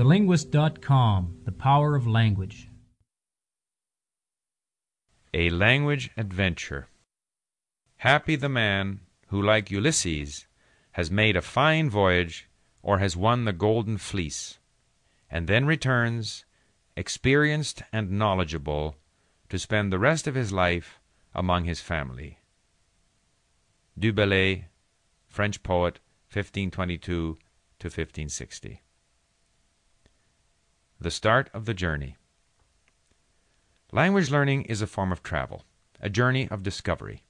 TheLinguist.com The Power of Language. A Language Adventure. Happy the man who, like Ulysses, has made a fine voyage or has won the golden fleece, and then returns, experienced and knowledgeable, to spend the rest of his life among his family. Du Bellay, French poet, 1522 to 1560. The start of the journey. Language learning is a form of travel, a journey of discovery.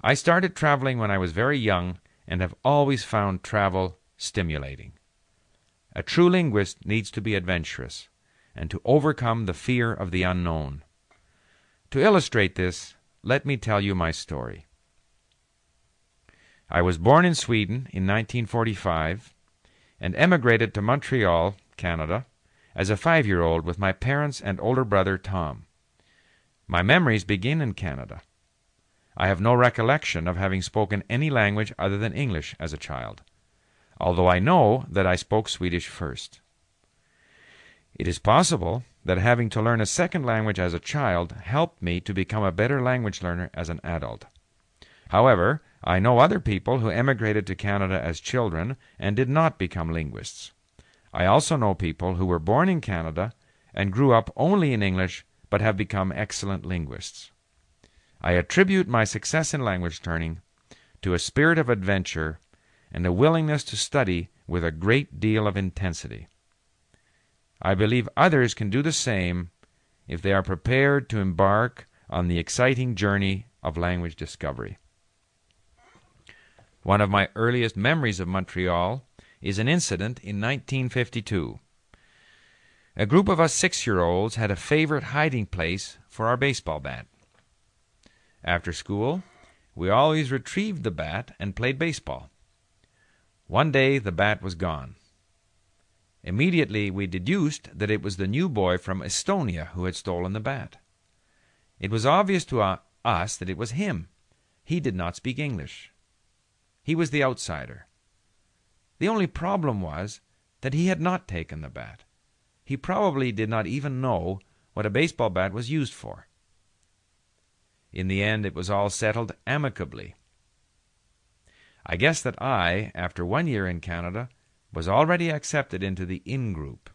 I started traveling when I was very young and have always found travel stimulating. A true linguist needs to be adventurous and to overcome the fear of the unknown. To illustrate this, let me tell you my story. I was born in Sweden in 1945 and emigrated to Montreal, Canada, as a five year old with my parents and older brother Tom. My memories begin in Canada. I have no recollection of having spoken any language other than English as a child, although I know that I spoke Swedish first. It is possible that having to learn a second language as a child helped me to become a better language learner as an adult. However, I know other people who emigrated to Canada as children and did not become linguists. I also know people who were born in Canada and grew up only in English but have become excellent linguists. I attribute my success in language learning to a spirit of adventure and a willingness to study with a great deal of intensity. I believe others can do the same if they are prepared to embark on the exciting journey of language discovery. One of my earliest memories of Montreal is an incident in 1952. A group of us six year olds had a favorite hiding place for our baseball bat. After school, we always retrieved the bat and played baseball. One day the bat was gone. Immediately we deduced that it was the new boy from Estonia who had stolen the bat. It was obvious to us that it was him. He did not speak English. He was the outsider. The only problem was that he had not taken the bat. He probably did not even know what a baseball bat was used for. In the end, it was all settled amicably. I guess that I, after one year in Canada, was already accepted into the in group.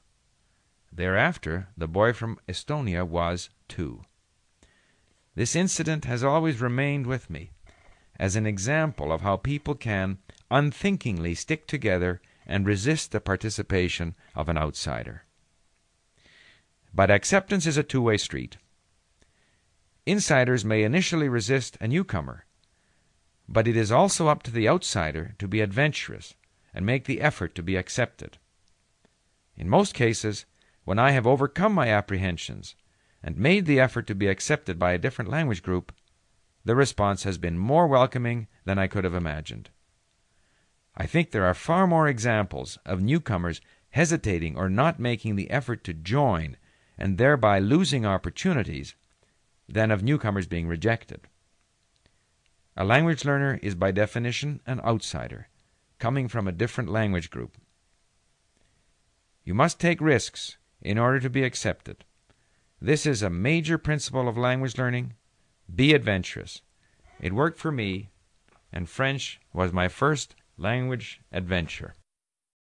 Thereafter, the boy from Estonia was too. This incident has always remained with me as an example of how people can unthinkingly stick together and resist the participation of an outsider. But acceptance is a two way street. Insiders may initially resist a newcomer, but it is also up to the outsider to be adventurous and make the effort to be accepted. In most cases, when I have overcome my apprehensions and made the effort to be accepted by a different language group, the response has been more welcoming than I could have imagined. I think there are far more examples of newcomers hesitating or not making the effort to join and thereby losing opportunities than of newcomers being rejected. A language learner is by definition an outsider, coming from a different language group. You must take risks in order to be accepted. This is a major principle of language learning. Be adventurous. It worked for me, and French was my first language adventure.